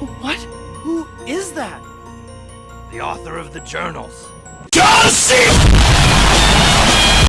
What? Who is that? The author of the journals.